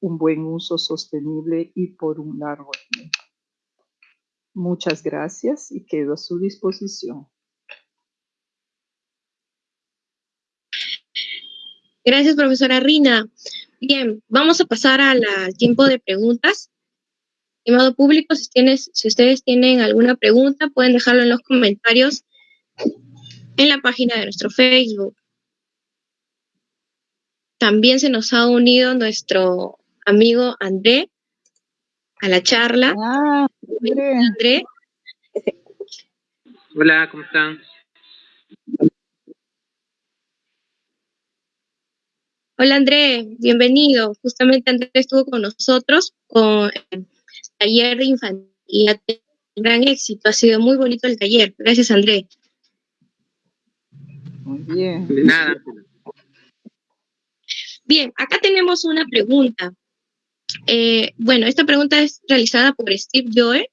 un buen uso sostenible y por un largo tiempo. Muchas gracias y quedo a su disposición. Gracias, profesora Rina. Bien, vamos a pasar al tiempo de preguntas. estimado público, si, tienes, si ustedes tienen alguna pregunta, pueden dejarlo en los comentarios en la página de nuestro Facebook. También se nos ha unido nuestro amigo André a la charla. Ah, André. Hola, ¿cómo están? Hola André, bienvenido. Justamente André estuvo con nosotros con el taller de infantil y gran éxito. Ha sido muy bonito el taller. Gracias André. Muy bien. De nada. Bien, acá tenemos una pregunta. Eh, bueno, esta pregunta es realizada por Steve Joe.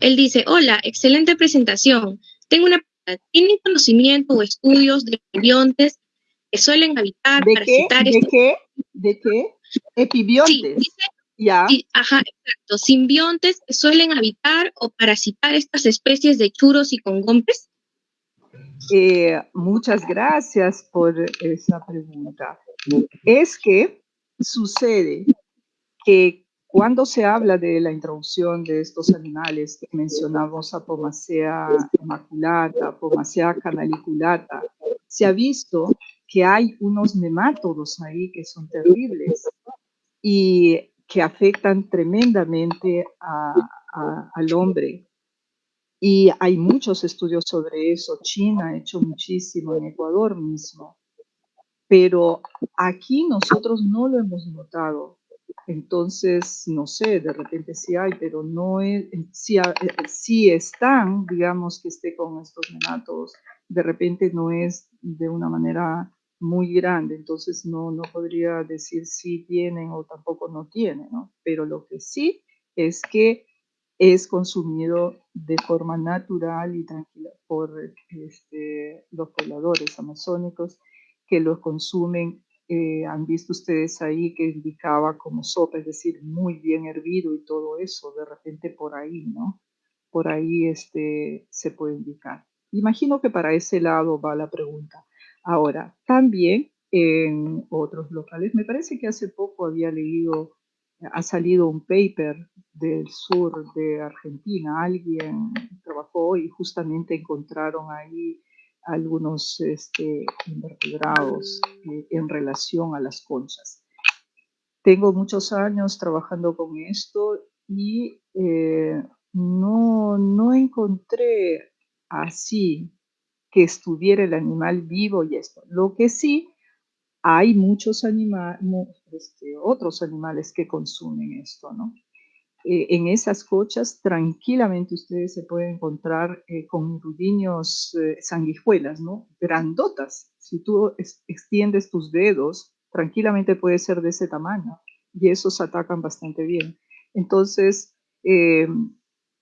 Él dice, hola, excelente presentación. Tengo una pregunta. ¿Tienen conocimiento o estudios de simbiontes que suelen habitar, ¿De qué? ¿De qué? ¿De qué? Epibiontes. Sí, ya. ajá, exacto. Simbiontes que suelen habitar o parasitar estas especies de churos y congompes. Eh, muchas gracias por esa pregunta es que sucede que cuando se habla de la introducción de estos animales, que mencionamos Apomacea maculata, Apomacea canaliculata, se ha visto que hay unos nemátodos ahí que son terribles y que afectan tremendamente al hombre. Y hay muchos estudios sobre eso. China ha hecho muchísimo, en Ecuador mismo pero aquí nosotros no lo hemos notado. Entonces, no sé, de repente sí hay, pero no es, si, si están, digamos que esté con estos nenatos, de repente no es de una manera muy grande, entonces no, no podría decir si tienen o tampoco no tienen, ¿no? Pero lo que sí es que es consumido de forma natural y tranquila por este, los pobladores amazónicos que lo consumen. Eh, han visto ustedes ahí que indicaba como sopa, es decir, muy bien hervido y todo eso, de repente por ahí, ¿no? Por ahí este, se puede indicar. Imagino que para ese lado va la pregunta. Ahora, también en otros locales, me parece que hace poco había leído, ha salido un paper del sur de Argentina, alguien trabajó y justamente encontraron ahí algunos este, invertebrados eh, en relación a las conchas. Tengo muchos años trabajando con esto y eh, no, no encontré así que estuviera el animal vivo y esto. Lo que sí, hay muchos animales, este, otros animales que consumen esto, ¿no? Eh, en esas cochas tranquilamente ustedes se pueden encontrar eh, con rudiños eh, sanguijuelas, ¿no? Grandotas. Si tú extiendes tus dedos, tranquilamente puede ser de ese tamaño y esos atacan bastante bien. Entonces,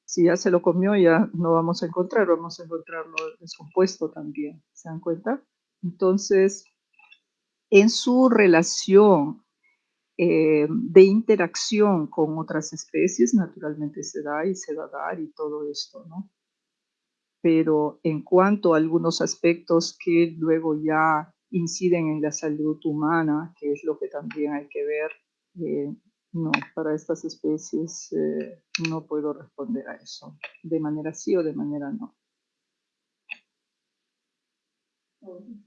si ya se lo comió, ya no vamos a encontrar, vamos a encontrarlo descompuesto también, ¿se dan cuenta? Entonces, en su relación eh, de interacción con otras especies, naturalmente se da y se va a dar y todo esto, ¿no? Pero en cuanto a algunos aspectos que luego ya inciden en la salud humana, que es lo que también hay que ver, eh, no, para estas especies eh, no puedo responder a eso, de manera sí o de manera no.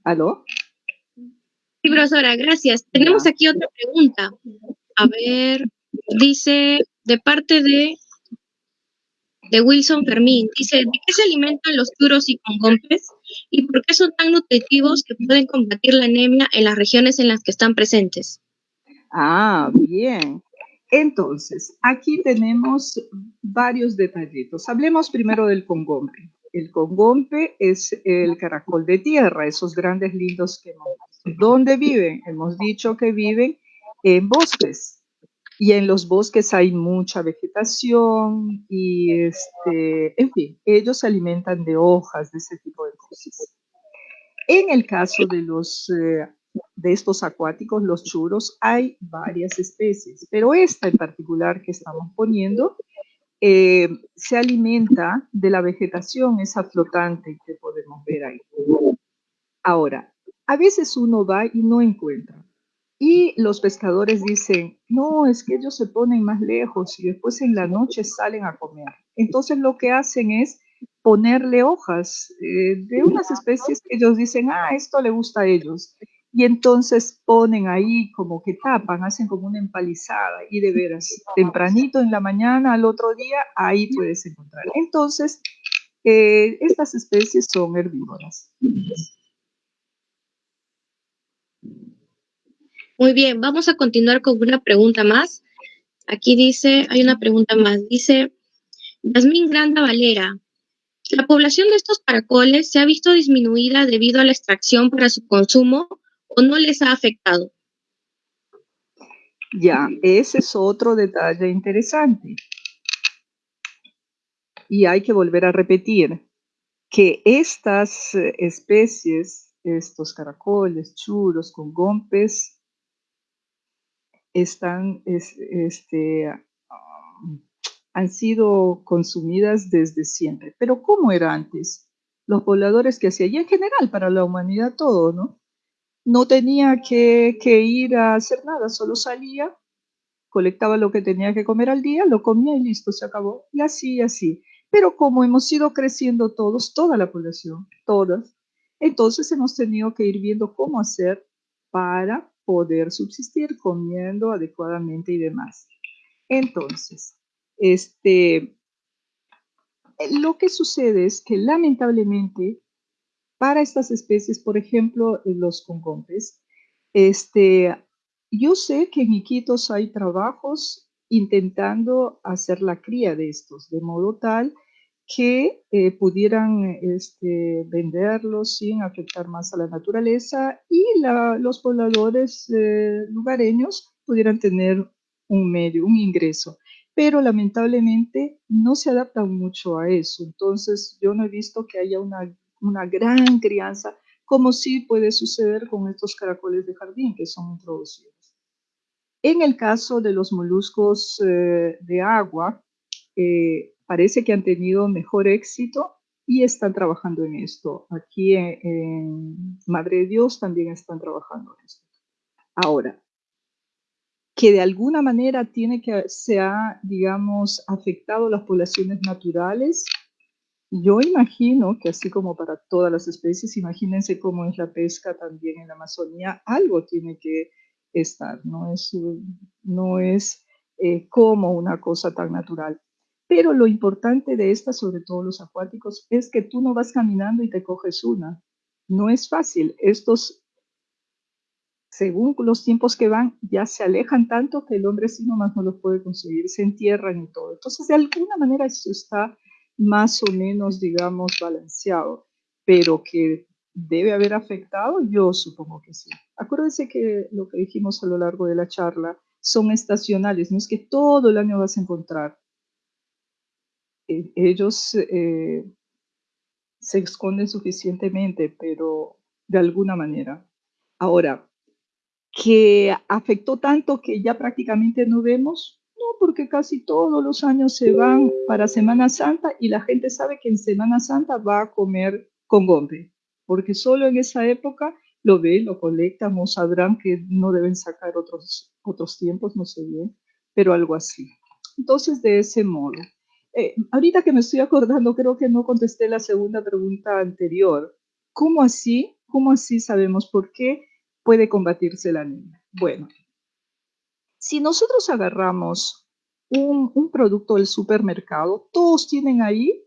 ¿Aló? Sí, profesora, gracias. Tenemos aquí otra pregunta. A ver, dice, de parte de, de Wilson Fermín, dice, ¿de qué se alimentan los turos y congompes? ¿Y por qué son tan nutritivos que pueden combatir la anemia en las regiones en las que están presentes? Ah, bien. Entonces, aquí tenemos varios detallitos. Hablemos primero del congompe. El congompe es el caracol de tierra, esos grandes lindos que ¿Dónde viven? Hemos dicho que viven en bosques. Y en los bosques hay mucha vegetación y, este, en fin, ellos se alimentan de hojas, de ese tipo de cosas. En el caso de, los, eh, de estos acuáticos, los churos, hay varias especies, pero esta en particular que estamos poniendo eh, se alimenta de la vegetación, esa flotante que podemos ver ahí. Ahora, a veces uno va y no encuentra. Y los pescadores dicen, no, es que ellos se ponen más lejos y después en la noche salen a comer. Entonces lo que hacen es ponerle hojas eh, de unas especies que ellos dicen, ah, esto le gusta a ellos. Y entonces ponen ahí como que tapan, hacen como una empalizada y de veras, tempranito en la mañana, al otro día, ahí puedes encontrar. Entonces, eh, estas especies son herbívoras. Muy bien, vamos a continuar con una pregunta más. Aquí dice, hay una pregunta más. Dice, Yasmín Granda Valera, la población de estos caracoles se ha visto disminuida debido a la extracción para su consumo o no les ha afectado? Ya, ese es otro detalle interesante. Y hay que volver a repetir que estas eh, especies, estos caracoles, churos, congompes, están, este, han sido consumidas desde siempre. Pero ¿cómo era antes? Los pobladores que hacían, y en general para la humanidad todo, ¿no? No tenía que, ir a hacer nada, solo salía, colectaba lo que tenía que comer al día, lo comía y listo, se acabó. Y así, así. Pero como hemos ido creciendo todos, toda la población, todas, entonces hemos tenido que ir viendo cómo hacer para poder subsistir comiendo adecuadamente y demás. Entonces, este, lo que sucede es que lamentablemente para estas especies, por ejemplo, los congompes, este, yo sé que en Iquitos hay trabajos intentando hacer la cría de estos, de modo tal que eh, pudieran este, venderlos sin afectar más a la naturaleza y los pobladores eh, lugareños pudieran tener un medio, un ingreso. Pero lamentablemente no se adaptan mucho a eso. Entonces yo no he visto que haya una una gran crianza, como sí puede suceder con estos caracoles de jardín que son introducidos. En el caso de los moluscos eh, de agua, eh, parece que han tenido mejor éxito y están trabajando en esto. Aquí en, Madre de Dios también están trabajando en esto. Ahora, que de alguna manera tiene que se ha, digamos, afectado las poblaciones naturales, yo imagino que así como para todas las especies, imagínense cómo es la pesca también en la Amazonía, algo tiene que estar, no es, no es eh, como una cosa tan natural. Pero lo importante de estas, sobre todo los acuáticos, es que tú no vas caminando y te coges una. No es fácil. Estos, según los tiempos que van, ya se alejan tanto que el hombre sí nomás no los puede conseguir, se entierran y todo. Entonces, de alguna manera eso está más o menos, digamos, balanceado, pero que debe haber afectado, yo supongo que sí. Acuérdense que lo que dijimos a lo largo de la charla son estacionales, no es que todo el año vas a encontrar. Eh, ellos eh, se esconden suficientemente, pero de alguna manera. Ahora, que afectó tanto que ya prácticamente no vemos, porque casi todos los años se van para Semana Santa y la gente sabe que en Semana Santa va a comer con gombe, porque solo en esa época lo ven, lo colectan o sabrán que no deben sacar otros, otros tiempos, no sé bien, pero algo así. Entonces, de ese modo. Eh, ahorita que me estoy acordando, creo que no contesté la segunda pregunta anterior. ¿Cómo así? ¿Cómo así sabemos por qué puede combatirse la anemia? Bueno, si nosotros agarramos un, producto del supermercado, todos tienen ahí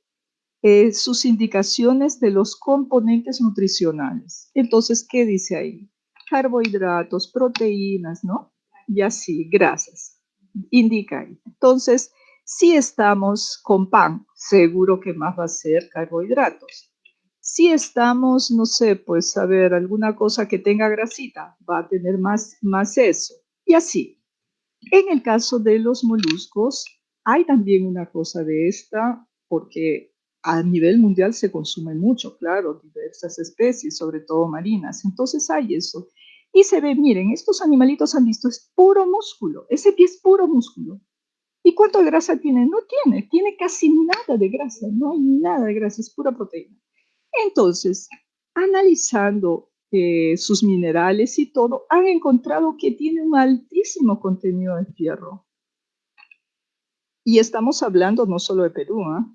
eh, sus indicaciones de los componentes nutricionales. Entonces, ¿qué dice ahí? Carbohidratos, proteínas, ¿no? Y así, grasas. Indica ahí. Entonces, si estamos con pan, seguro que más va a ser carbohidratos. Si estamos, no sé, pues a ver, alguna cosa que tenga grasita, va a tener más, más eso. Y así. En el caso de los moluscos, hay también una cosa de esta, porque a nivel mundial se consume mucho, claro, diversas especies, sobre todo marinas. Entonces hay eso. Y se ve, miren, estos animalitos han visto, es puro músculo. Ese pie es puro músculo. ¿Y cuánto grasa tiene? No tiene, tiene casi nada de grasa, no hay nada de grasa, es pura proteína. Entonces, analizando sus minerales y todo, han encontrado que tiene un altísimo contenido de fierro. Y estamos hablando no solo de Perú, ¿ah?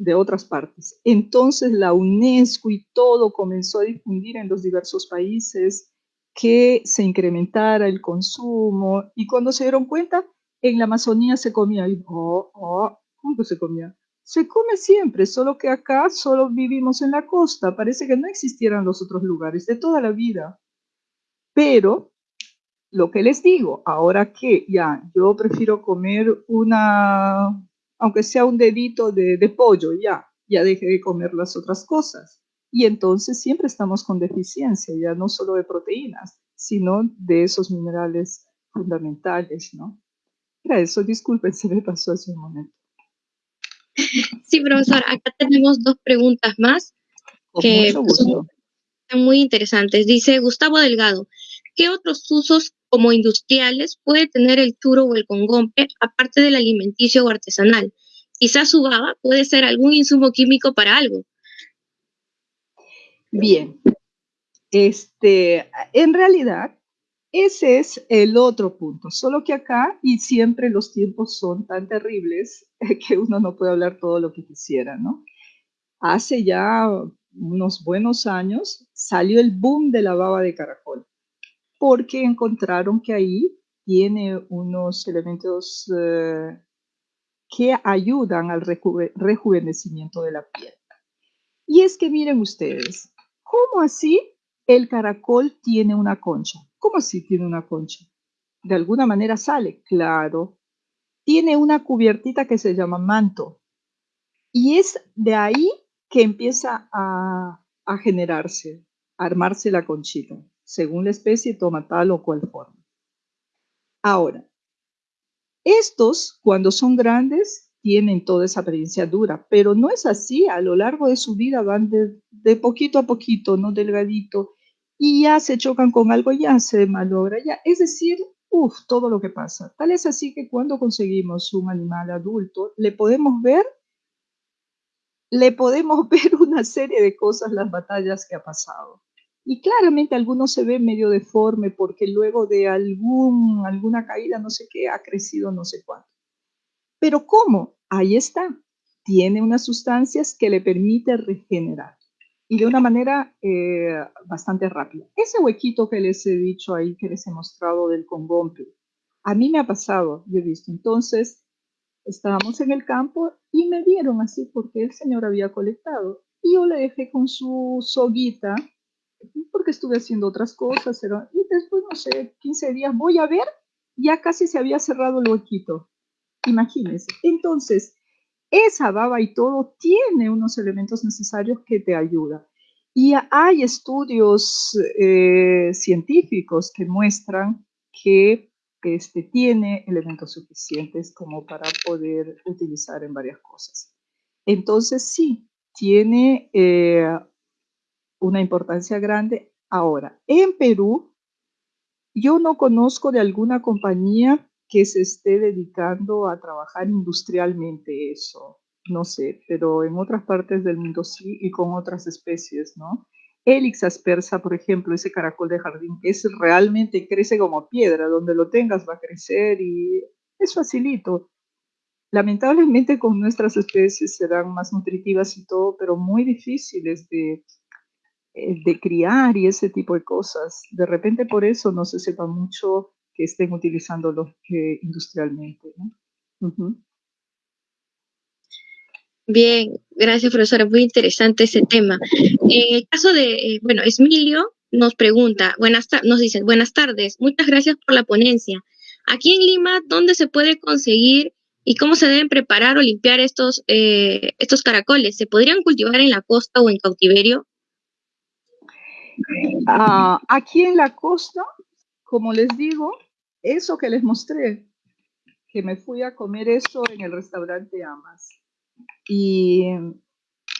de otras partes. Entonces la UNESCO y todo comenzó a difundir en los diversos países que se incrementara el consumo y cuando se dieron cuenta, en la Amazonía se comía y, oh, oh, ¿cómo se comía? Se come siempre, solo que acá solo vivimos en la costa, parece que no existieran los otros lugares de toda la vida. Pero lo que les digo, ahora que ya yo prefiero comer una, aunque sea un dedito de, de pollo, ya, ya dejé de comer las otras cosas. Y entonces siempre estamos con deficiencia, ya no solo de proteínas, sino de esos minerales fundamentales, ¿no? Era eso, disculpen, se me pasó hace un momento. Sí, profesor, acá tenemos dos preguntas más que son muy interesantes. Dice Gustavo Delgado, ¿qué otros usos como industriales puede tener el churo o el congompe aparte del alimenticio o artesanal? Quizás su baba puede ser algún insumo químico para algo. Bien, este, en realidad, ese es el otro punto, solo que acá y siempre los tiempos son tan terribles que uno no puede hablar todo lo que quisiera, ¿no? Hace ya unos buenos años salió el boom de la baba de caracol, porque encontraron que ahí tiene unos elementos eh, que ayudan al rejuvenecimiento de la piel. Y es que miren ustedes, ¿cómo así el caracol tiene una concha? ¿Cómo así tiene una concha? De alguna manera sale, claro. Tiene una cubiertita que se llama manto. Y es de ahí que empieza a, a generarse, a armarse la conchita. Según la especie, toma tal o cual forma. Ahora, estos, cuando son grandes, tienen toda esa apariencia dura, pero no es así. A lo largo de su vida van de, de poquito a poquito, no delgadito, y ya se chocan con algo, ya se malogra, ya. Es decir, uff, todo lo que pasa. Tal es así que cuando conseguimos un animal adulto, le podemos ver, le podemos ver una serie de cosas, las batallas que ha pasado. Y claramente algunos se ve medio deforme porque luego de algún, alguna caída, no sé qué, ha crecido no sé cuánto. Pero ¿cómo? Ahí está. Tiene unas sustancias que le permite regenerar y de una manera eh, bastante rápida. Ese huequito que les he dicho ahí, que les he mostrado del congompe, a mí me ha pasado, yo he visto. Entonces, estábamos en el campo y me vieron así porque el señor había colectado. Y yo le dejé con su soguita, porque estuve haciendo otras cosas. y después, no sé, 15 días, voy a ver, ya casi se había cerrado el huequito. Imagínense. Entonces, esa baba y todo tiene unos elementos necesarios que te ayudan. Y hay estudios eh, científicos que muestran que este, tiene elementos suficientes como para poder utilizar en varias cosas. Entonces sí, tiene eh, una importancia grande. Ahora, en Perú, yo no conozco de alguna compañía que se esté dedicando a trabajar industrialmente eso, no sé, pero en otras partes del mundo sí y con otras especies, ¿no? Helix aspersa, por ejemplo, ese caracol de jardín, es realmente crece como piedra, donde lo tengas va a crecer y es facilito. Lamentablemente con nuestras especies serán más nutritivas y todo, pero muy difíciles de, eh, de criar y ese tipo de cosas. De repente por eso no se sepa mucho que estén utilizándolo industrialmente. Bien, gracias profesora, muy interesante ese tema. En el caso de, eh, bueno, Esmilio nos pregunta, buenas nos dice, buenas tardes, muchas gracias por la ponencia. Aquí en Lima, ¿dónde se puede conseguir y cómo se deben preparar o limpiar estos, eh, estos caracoles? ¿Se podrían cultivar en la costa o en cautiverio? Ah, aquí en la costa, como les digo, eso que les mostré, que me fui a comer eso en el restaurante Amas. Y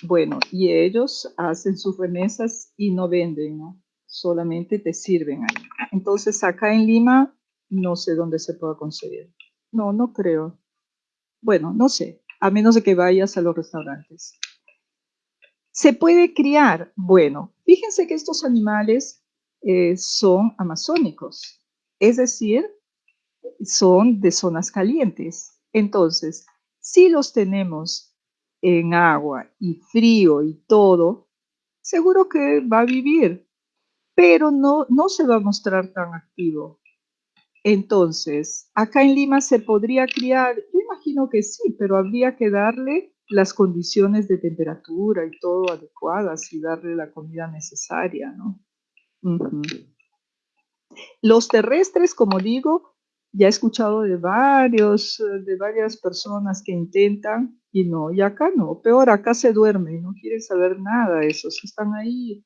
bueno, y ellos hacen sus remesas y no venden, ¿no? Solamente te sirven ahí. Entonces acá en Lima no sé dónde se pueda conseguir. No, no creo. Bueno, no sé, a menos de que vayas a los restaurantes. ¿Se puede criar? Bueno, fíjense que estos animales eh, son amazónicos, es decir, son de zonas calientes. Entonces, si los tenemos en agua y frío y todo, seguro que va a vivir, pero no, no se va a mostrar tan activo. Entonces, acá en Lima se podría criar, yo imagino que sí, pero habría que darle las condiciones de temperatura y todo adecuadas y darle la comida necesaria, ¿no? Los terrestres, como digo, ya he escuchado de varios, de varias personas que intentan y no, y acá no, peor, acá se duerme y no quieren saber nada, esos están ahí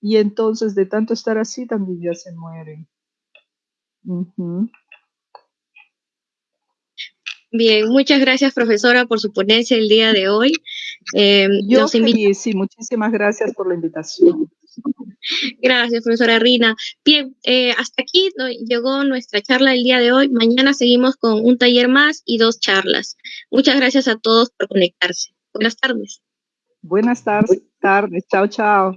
y entonces de tanto estar así también ya se mueren. Bien, muchas gracias profesora por su ponencia el día de hoy. Eh, Yo feliz, sí, muchísimas gracias por la invitación. Gracias, profesora Rina. Bien, eh, hasta aquí llegó nuestra charla el día de hoy. Mañana seguimos con un taller más y dos charlas. Muchas gracias a todos por conectarse. Buenas tardes. Buenas tardes. Chao, chao.